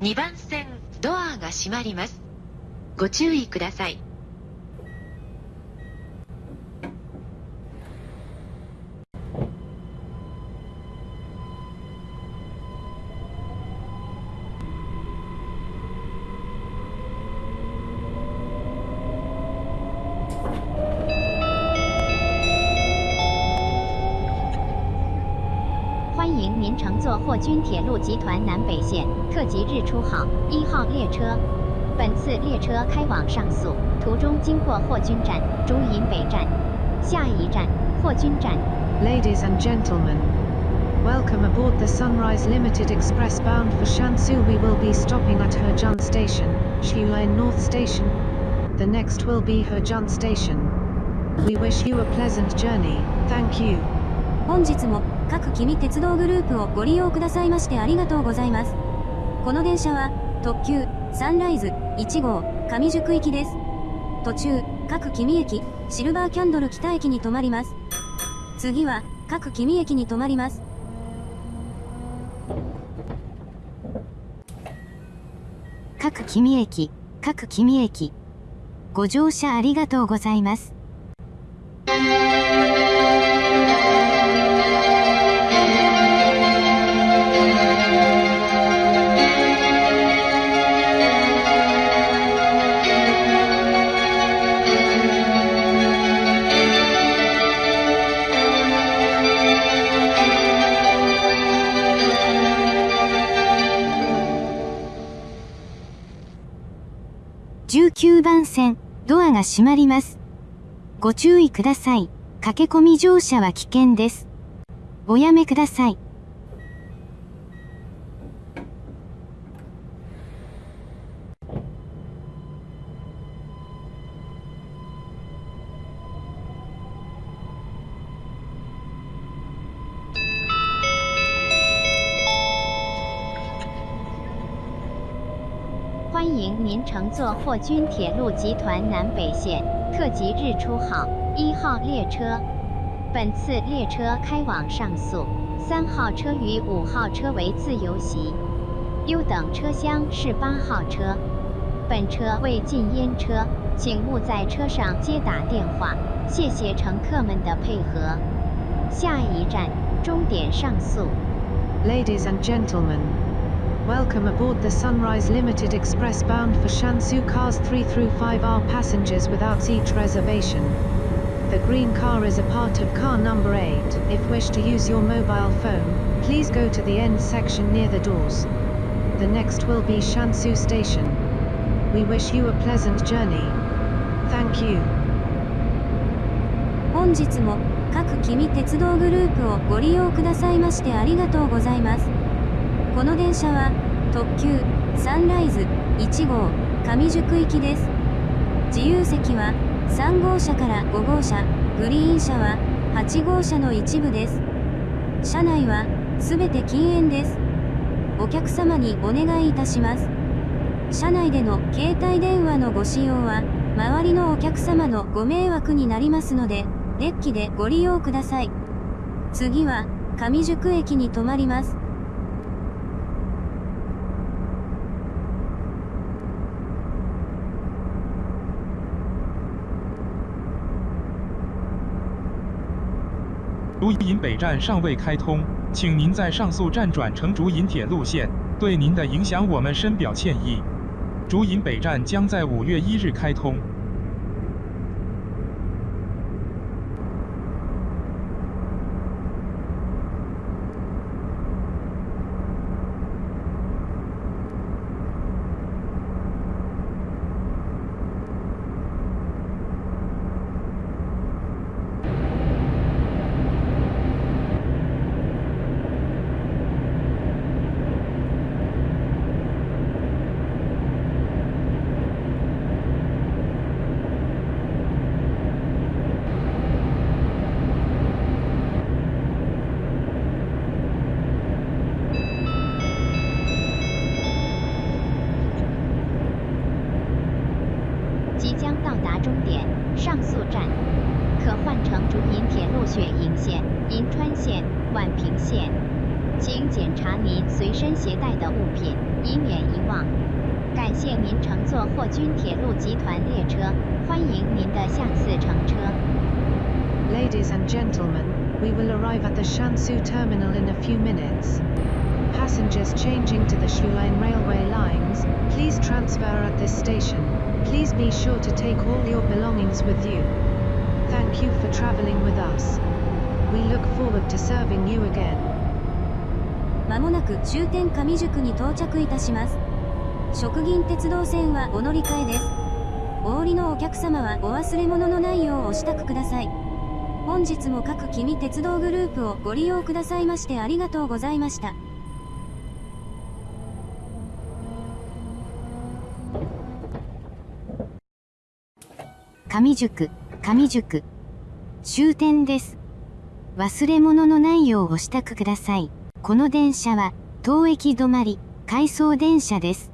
2番線ドアが閉まります。ご注意ください。迎您乘坐霍军铁路集团南北线特急日出号一号列车。本次列车开往上宿，途中经过霍军站、竹营北站，下一站霍军站。 Ladies and gentlemen, welcome aboard the Sunrise Limited Express bound for Shansu. We will be stopping at Hejun Station, Shiuan North Station. The next will be Hejun Station. We wish you a pleasant journey. Thank you. 本日も 各君鉄道グループをご利用くださいましてありがとうございますこの電車は特急サンライズ1号上宿行きです途中各君駅シルバーキャンドル北駅に停まります次は各君駅に停まります各君駅、各君駅。ご乗車ありがとうございます。9番線、ドアが閉まります。ご注意ください。駆け込み乗車は危険です。おやめください。欢迎您乘坐霍军铁路集团南北线特急日出号一号列车。本次列车开往上宿，三号车与五号车为自由席，优等车厢是八号车。本车为禁烟车，请勿在车上接打电话。谢谢乘客们的配合。下一站，终点上宿。Ladies and gentlemen, welcome aboard the Sunrise Limited Express bound for Shansu. Cars 3 through 5 are passengers without seat reservation. The green car is a part of car number 8. If wish to use your mobile phone, please go to the end section near the doors. The next will be Shansu Station. We wish you a pleasant journey. Thank you. 本日も各君鉄道グループをご利用くださいましてありがとうございます この電車は特急サンライズ1号上宿行きです。自由席は3号車から5号車グリーン車は8号車の一部です。車内はすべて禁煙です。お客様にお願いいたします。車内での携帯電話のご使用は周りのお客様のご迷惑になりますのでデッキでご利用ください。次は上宿駅に停まります。竹银北站尚未开通，请您在上述站转乘竹银铁路线，对您的影响我们深表歉意。竹银北站将在五月一日开通。达终点上宿站，可换乘竹银铁路雪银线、银川线、宛平线。请检查您随身携带的物品，以免遗忘。感谢您乘坐霍军铁路集团列车，欢迎您的下次乘车。Ladies and gentlemen, we will arrive at the Shansu terminal in a few minutes. Passengers changing to the Shuline railway lines, please transfer at this station. Please be sure to take all your belongings with you. Thank you for traveling with us. We look forward to serving you again. まもなく終点上宿に到着いたします。食銀鉄道線はお乗り換えです。お降りのお客様はお忘れ物のないようお支度ください。本日も各君鉄道グループをご利用くださいましてありがとうございました。上宿、上宿。終点です。忘れ物のないようお支度ください。この電車は、当駅止まり、回送電車です。